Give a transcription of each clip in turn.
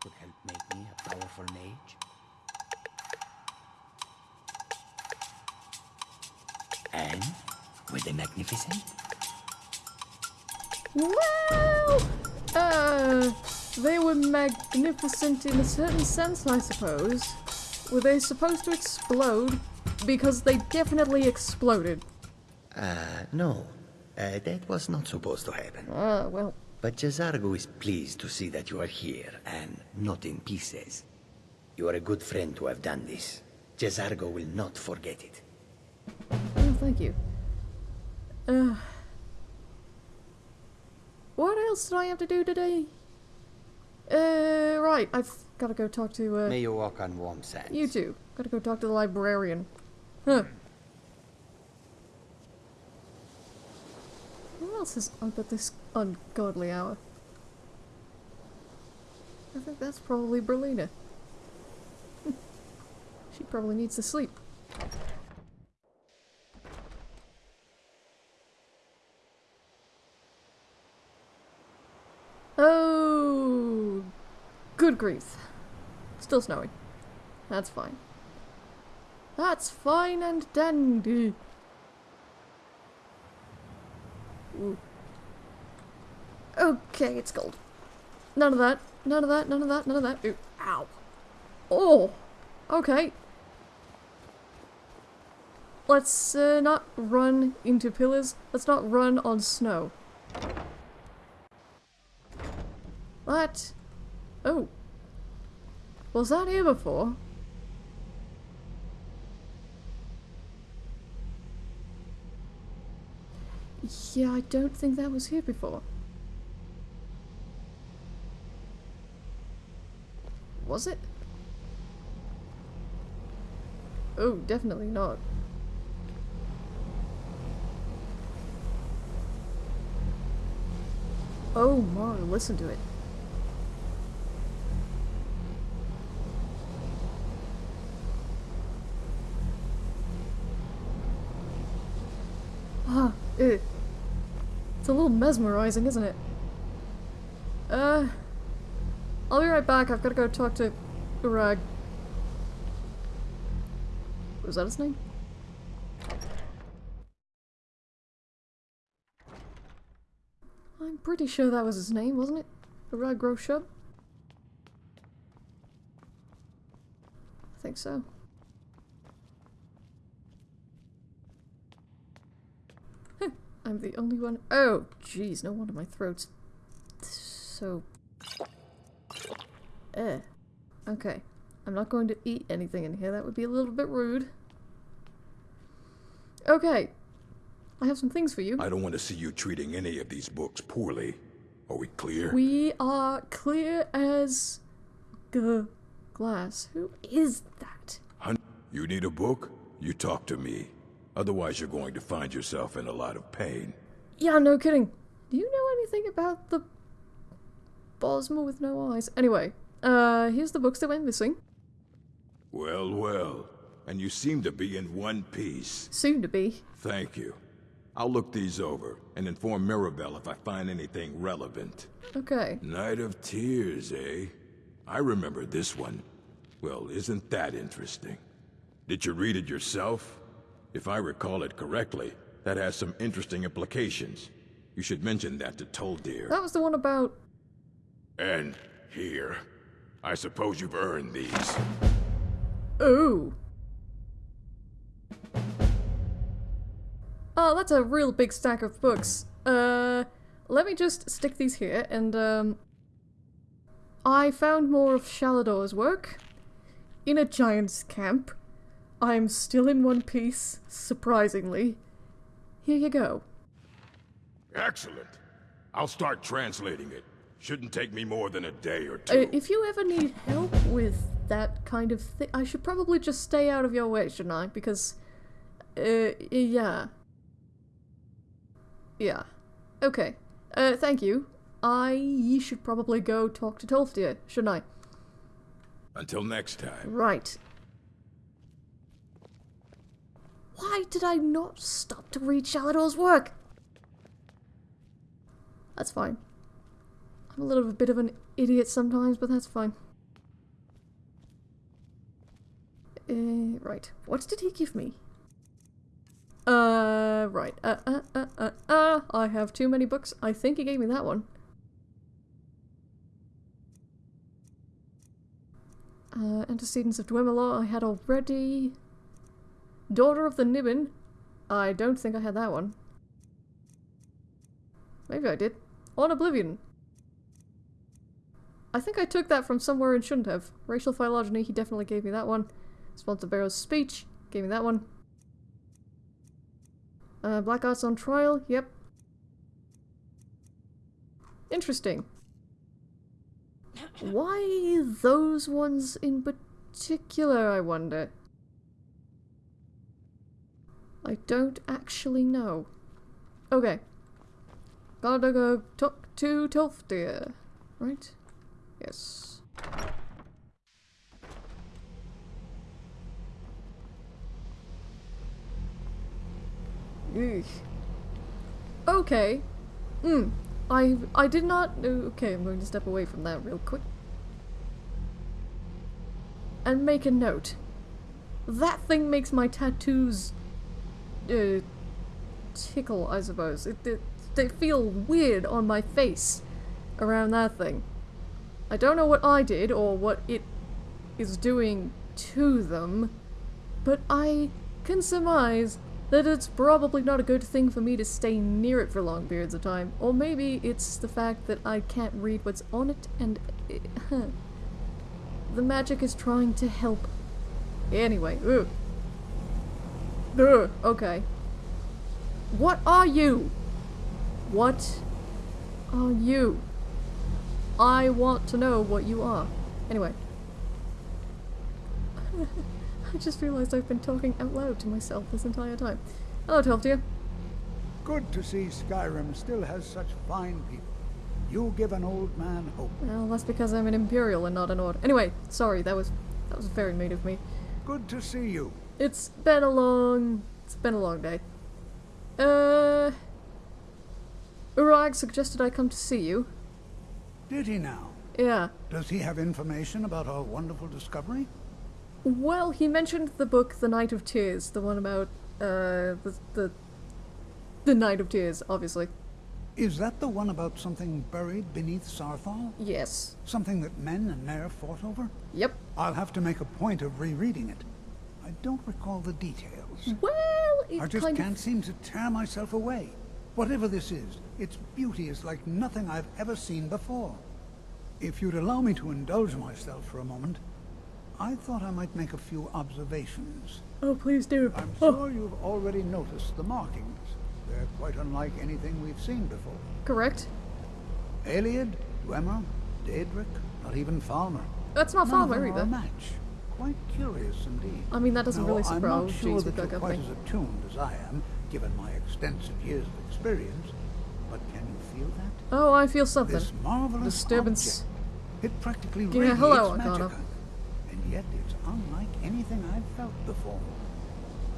could help make me a powerful mage. And were they magnificent? Well, uh, they were magnificent in a certain sense, I suppose. Were they supposed to explode? Because they definitely exploded. Uh, no. Uh, that was not supposed to happen. Ah, well. But J'zargo is pleased to see that you are here and not in pieces. You are a good friend to have done this. J'zargo will not forget it. Oh, thank you. Uh, what else did I have to do today? Uh, right, I've got to go talk to, uh, May you walk on warm sands. you too. Got to go talk to the librarian. Huh. Who else is up at this ungodly hour? I think that's probably Brelyna. she probably needs to sleep. Oh, good grief. Still snowing. That's fine. That's fine and dandy. Ooh. Okay, it's gold. None of that. None of that. None of that. None of that. Ooh. Ow. Oh. Okay. Let's uh, not run into pillars. Let's not run on snow. What? Oh. Was that here before? Yeah, I don't think that was here before. Was it? Oh, definitely not. Oh my, listen to it. Ah, ew. It's a little mesmerizing, isn't it? Uh, I'll be right back. I've got to go talk to Urag. Was that his name? I'm pretty sure that was his name, wasn't it? Urag gro-Shub? I think so. I'm the only one. Oh, jeez, no wonder my throat's so. Eh. Okay. I'm not going to eat anything in here. That would be a little bit rude. Okay. I have some things for you. I don't want to see you treating any of these books poorly. Are we clear? We are clear as g glass. Who is that? Hun you need a book? You talk to me. Otherwise you're going to find yourself in a lot of pain. Yeah, no kidding. Do you know anything about the Bosmer with no eyes? Anyway, uh, here's the books that went missing. Well, well. And you seem to be in one piece. Soon to be. Thank you. I'll look these over and inform Mirabelle if I find anything relevant. Okay. Night of Tears, eh? I remember this one. Well, isn't that interesting? Did you read it yourself? If I recall it correctly, that has some interesting implications. You should mention that to Tolfdir. That was the one about... And here. I suppose you've earned these. Ooh. Oh, that's a real big stack of books. Uh, let me just stick these here, and, um... I found more of Shalidor's work. In a giant's camp. I'm still in one piece, surprisingly. Here you go. Excellent. I'll start translating it. Shouldn't take me more than a day or Uh, two. if you ever need help with that kind of thing, I should probably just stay out of your way, shouldn't I? Because, uh, yeah. Yeah. Okay. Uh, thank you. I should probably go talk to Tolfdir, shouldn't I? Until next time. Right. Why did I not stop to read Shalidor's work? That's fine. I'm a little bit of an idiot sometimes, but that's fine. Uh, right. What did he give me? Uh, right. Uh, uh, uh, uh, uh, I have too many books. I think he gave me that one. Uh, antecedents of Dwemer I had already. Daughter of the Niben. I don't think I had that one. Maybe I did. On Oblivion. I think I took that from somewhere and shouldn't have. Racial phylogeny, he definitely gave me that one. Sponsor Barrow's speech, gave me that one. Uh, Black Arts on Trial, yep. Interesting. Why those ones in particular, I wonder? I don't actually know. Okay. Gotta go talk to Tolfdir, right? Yes. Eesh. Okay. Hmm. I I did not. Okay, I'm going to step away from that real quick. And make a note. That thing makes my tattoos uh, tickle, I suppose. It, it, they feel weird on my face around that thing. I don't know what I did or what it is doing to them, but I can surmise that it's probably not a good thing for me to stay near it for long periods of time. Or maybe it's the fact that I can't read what's on it and... It. The magic is trying to help. Anyway, ugh. Okay. What are you? What are you? I want to know what you are. Anyway. I just realized I've been talking out loud to myself this entire time. Hello, Tolfdir. Good to see Skyrim still has such fine people. You give an old man hope. Well, that's because I'm an Imperial and not a Nord. Anyway, sorry, that was that was very mean of me. Good to see you. It's been a long it's been a long day. Uh Urag suggested I come to see you. Did he now? Yeah. Does he have information about our wonderful discovery? Well, he mentioned the book The Night of Tears, the one about uh the the the Night of Tears, obviously. Is that the one about something buried beneath Saarthal? Yes. Something that men and Nair fought over? Yep. I'll have to make a point of rereading it. I don't recall the details. Well, it I just can't of seem to tear myself away. Whatever this is, its beauty is like nothing I've ever seen before. If you'd allow me to indulge myself for a moment, I thought I might make a few observations. Oh, please do. I'm Oh, sure you've already noticed the markings. They're quite unlike anything we've seen before. correct. Ayleid, Dwemer, Daedric, not even Falmer. That's not None of Falmer them are a either. match. Quite curious indeed. I mean, that doesn't Now, really I'm surprise not sure Jeez, that we've got you're quite as attuned as I am, given my extensive years of experience, but can you feel that? Oh, I feel something. This marvelous Disturbance. object. It practically Yeah, radiates hello, magic. And yet it's unlike anything I've felt before.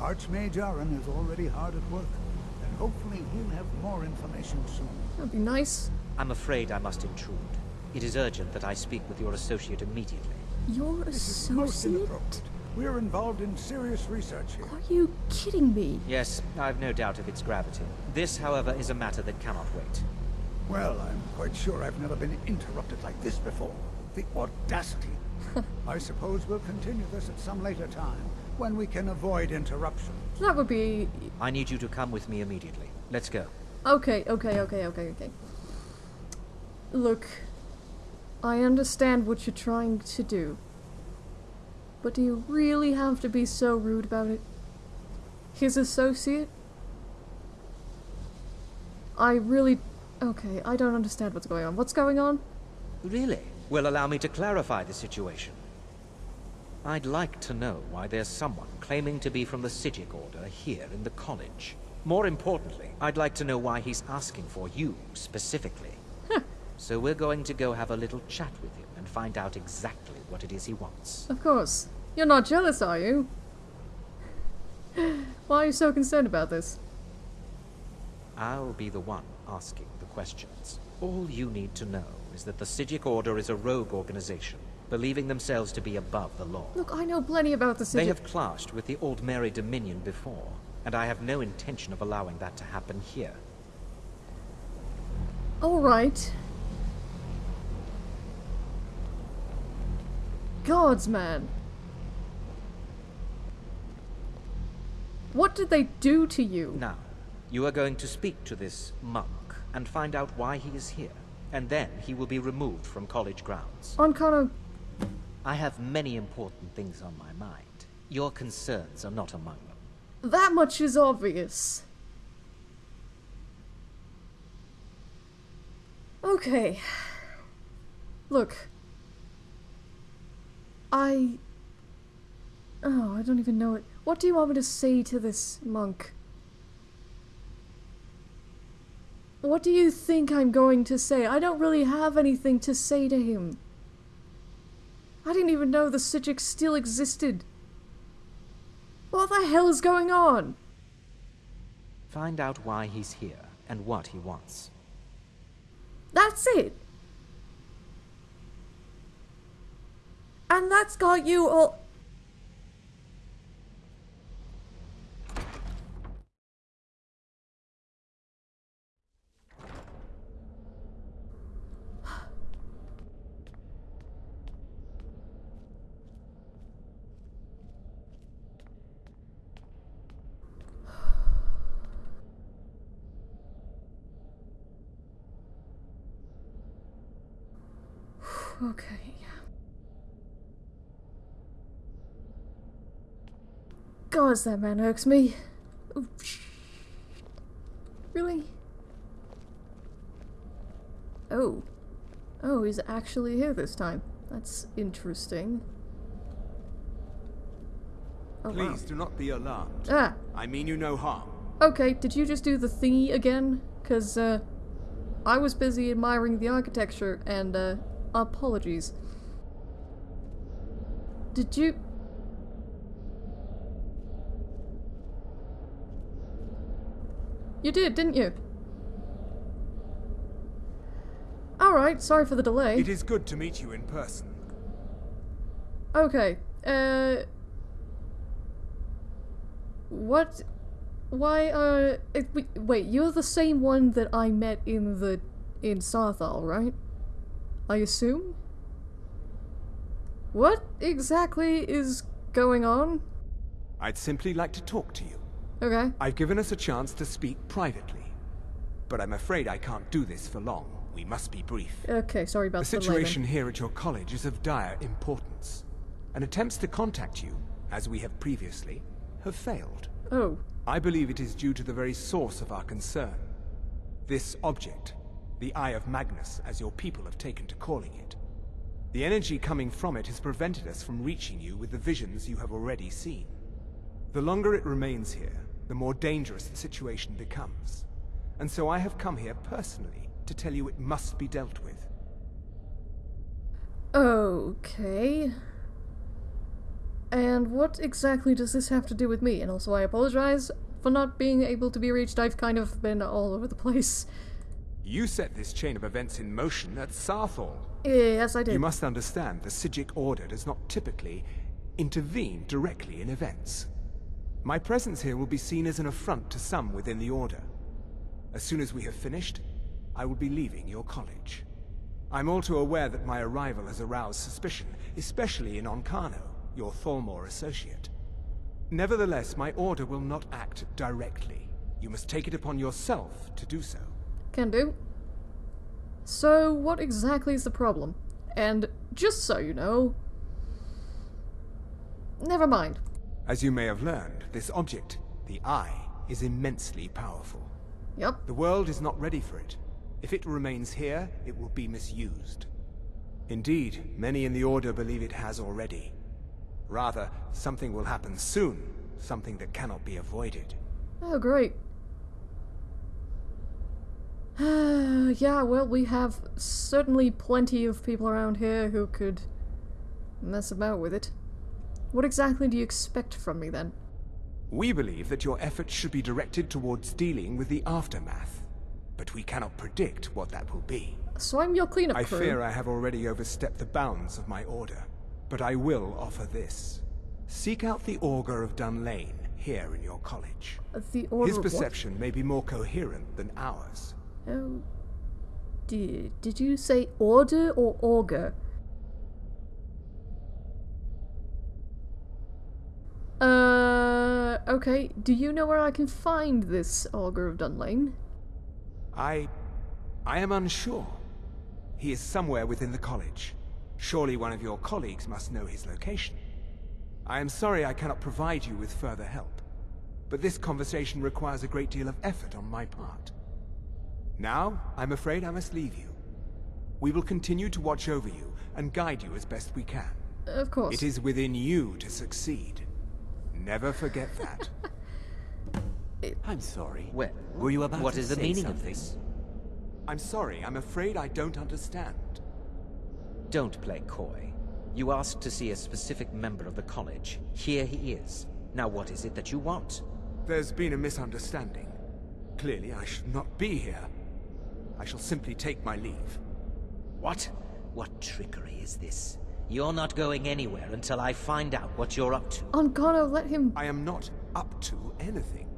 Archmage Aren is already hard at work, and hopefully we'll have more information soon. That'd be nice. I'm afraid I must intrude. It is urgent that I speak with your associate immediately. Your This is most associate? inappropriate. We're involved in serious research here. Are you kidding me? Yes, I've no doubt of its gravity. This, however, is a matter that cannot wait. Well, I'm quite sure I've never been interrupted like this before. The audacity. I suppose we'll continue this at some later time, when we can avoid interruption. That would be I need you to come with me immediately. Let's go. okay. Okay. Okay. Okay. Okay. Look, I understand what you're trying to do, but do you really have to be so rude about it? His associate? I really. Okay, I don't understand what's going on. What's going on? Really? Well, allow me to clarify the situation. I'd like to know why there's someone claiming to be from the Psijic Order here in the college. More importantly, I'd like to know why he's asking for you specifically. So we're going to go have a little chat with him and find out exactly what it is he wants. Of course. You're not jealous, are you? Why are you so concerned about this? I'll be the one asking the questions. All you need to know is that the Psijic Order is a rogue organization, believing themselves to be above the law. Look, I know plenty about the city. They have clashed with the Aldmeri Dominion before, and I have no intention of allowing that to happen here. Alright. Gods, man. What did they do to you? Now, you are going to speak to this monk and find out why he is here, and then he will be removed from college grounds. On kind of... I have many important things on my mind. Your concerns are not among them. That much is obvious. Okay. Look. I... Oh, I don't even know it. What do you want me to say to this monk? What do you think I'm going to say? I don't really have anything to say to him. I didn't even know the Psijic still existed. What the hell is going on? Find out why he's here and what he wants. That's it. And that's got you all. Okay. God, that man irks me. Oh, really? Oh. Oh, he's actually here this time. That's interesting. Oh, wow. Please do not be alarmed. Ah, I mean you no harm. okay, did you just do the thingy again? Because, uh, I was busy admiring the architecture, and, uh, apologies. Did you... You did, didn't you? Alright, sorry for the delay. It is good to meet you in person. Okay, uh... What? Why, uh... it- wait- Wait, you're the same one that I met in the... in Saarthal, right? I assume? What exactly is going on? I'd simply like to talk to you. Okay. I've given us a chance to speak privately. But I'm afraid I can't do this for long. We must be brief. Okay, sorry about The the delay then. situation here at your college is of dire importance. And attempts to contact you, as we have previously, have failed. Oh, I believe it is due to the very source of our concern. This object, the Eye of Magnus, as your people have taken to calling it. The energy coming from it has prevented us from reaching you with the visions you have already seen. The longer it remains here, the more dangerous the situation becomes. And so I have come here personally to tell you it must be dealt with. okay. And what exactly does this have to do with me? And also, I apologize for not being able to be reached. I've kind of been all over the place. You set this chain of events in motion at Saarthal. Yes, I did. You must understand the Psijic Order does not typically intervene directly in events. My presence here will be seen as an affront to some within the Order. As soon as we have finished, I will be leaving your college. I'm all too aware that my arrival has aroused suspicion, especially in Ancano, your Thalmor associate. Nevertheless, my Order will not act directly. You must take it upon yourself to do so. Can do. So, what exactly is the problem? And just so you know. Never mind. As you may have learned, this object, the Eye, is immensely powerful. Yep. The world is not ready for it. If it remains here, it will be misused. Indeed, many in the Order believe it has already. Rather, something will happen soon, something that cannot be avoided. Oh, great. yeah, well, we have certainly plenty of people around here who could mess about with it. What exactly do you expect from me then? We believe that your efforts should be directed towards dealing with the aftermath, but we cannot predict what that will be. So I'm your cleanup I crew. fear I have already overstepped the bounds of my order, but I will offer this. Seek out the Augur of Dunlain here in your college. Uh, the order His of what? perception may be more coherent than ours. Oh dear. Did you say order or auger? Uh, okay. Do you know where I can find this Augur of Dunlain? I... I am unsure. He is somewhere within the college. Surely one of your colleagues must know his location. I am sorry I cannot provide you with further help, but this conversation requires a great deal of effort on my part. Now, I'm afraid I must leave you. We will continue to watch over you and guide you as best we can. Of course. It is within you to succeed. Never forget that. I'm sorry. Well, Were you about what is the meaning of this? I'm sorry, I'm afraid I don't understand. Don't play coy. You asked to see a specific member of the college. Here he is. Now what is it that you want? There's been a misunderstanding. Clearly, I should not be here. I shall simply take my leave. What? What trickery is this? You're not going anywhere until I find out what you're up to. Ancano, let him. I am not up to anything.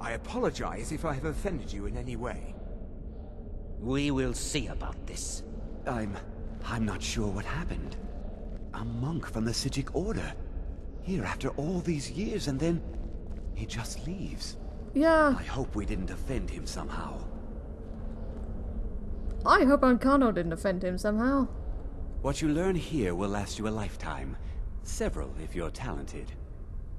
I apologize if I have offended you in any way. We will see about this. I'm... I'm not sure what happened. A monk from the Psijic Order. Here after all these years and then... He just leaves. Yeah, I hope we didn't offend him somehow. I hope Ancano didn't offend him somehow. What you learn here will last you a lifetime. Several, if you're talented.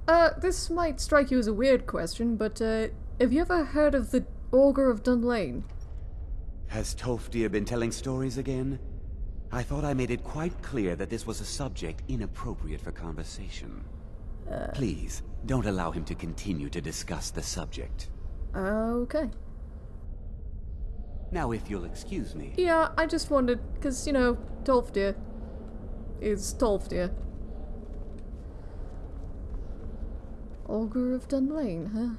Uh, this might strike you as a weird question, but, uh, have you ever heard of the Augur of Dunlain? Has Tolfdir been telling stories again? I thought I made it quite clear that this was a subject inappropriate for conversation. Please, don't allow him to continue to discuss the subject. Okay. Now, if you'll excuse me. Yeah, I just wondered, because, you know, Tolfdir is Tolfdir. Augur of Dunlain, huh?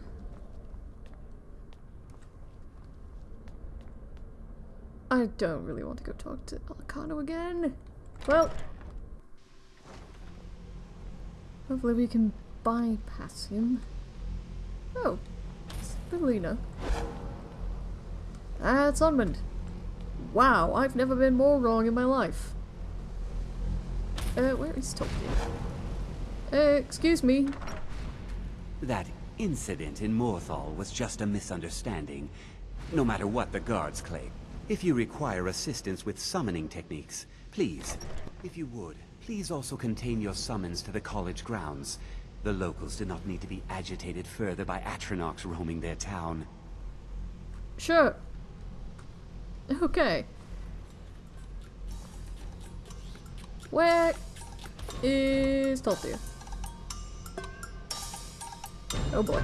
I don't really want to go talk to Ancano again. Well, hopefully we can bypass him. Oh, it's Bimelina. That's Onmund. Wow, I've never been more wrong in my life. Uh, where is Tolkien? Uh, excuse me. That incident in Morthal was just a misunderstanding, no matter what the guards claim. If you require assistance with summoning techniques, please, if you would, please also contain your summons to the college grounds. The locals do not need to be agitated further by Atronachs roaming their town. Sure. Okay. Where is Tolfdir? Oh boy.